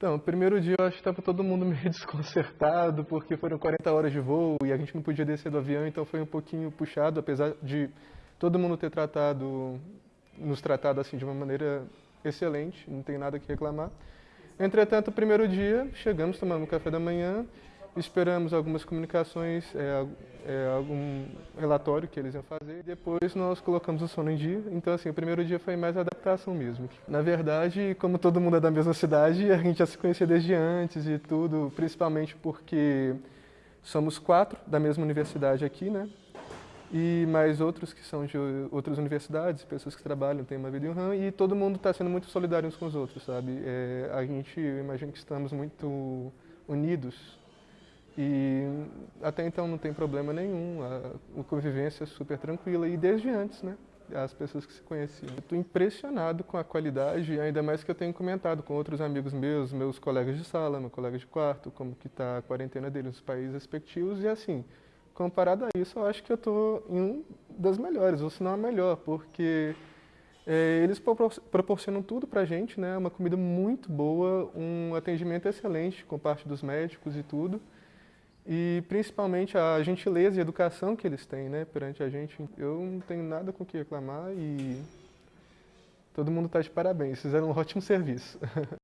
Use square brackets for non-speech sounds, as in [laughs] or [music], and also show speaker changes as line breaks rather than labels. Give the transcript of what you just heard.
Então, primeiro dia eu acho que estava todo mundo [laughs] meio desconcertado, porque foram 40 horas de voo e a gente não podia descer do avião, então foi um pouquinho puxado, apesar de todo mundo ter tratado, nos tratado assim de uma maneira excelente, não tem nada que reclamar. Entretanto, primeiro dia, chegamos, tomamos café da manhã, esperamos algumas comunicações, é, é, algum relatório que eles iam fazer, depois nós colocamos o sono em dia. Então, assim, o primeiro dia foi mais adaptação mesmo. Na verdade, como todo mundo é da mesma cidade, a gente já se conhecia desde antes e tudo, principalmente porque somos quatro da mesma universidade aqui, né? e mais outros que são de outras universidades, pessoas que trabalham, têm uma vida em RAM, e todo mundo está sendo muito solidário uns com os outros, sabe? É, a gente, eu imagino que estamos muito unidos e até então não tem problema nenhum, a, convivência é super tranquila e desde antes, né? As pessoas que se conheciam. Estou impressionado com a qualidade, ainda mais que eu tenho comentado com outros amigos meus, meus colegas de sala, meu colega de quarto, como que está a quarentena deles nos países respectivos, e assim, comparado a isso, eu acho que eu estou em um das melhores, ou se não a melhor, porque é, eles proporcionam tudo para a gente, né? Uma comida muito boa, um atendimento excelente com parte dos médicos e tudo. E principalmente a gentileza e educação que eles têm, né, perante a gente. Eu não tenho nada com o que reclamar e todo mundo está de parabéns. Fizeram um ótimo serviço. [laughs]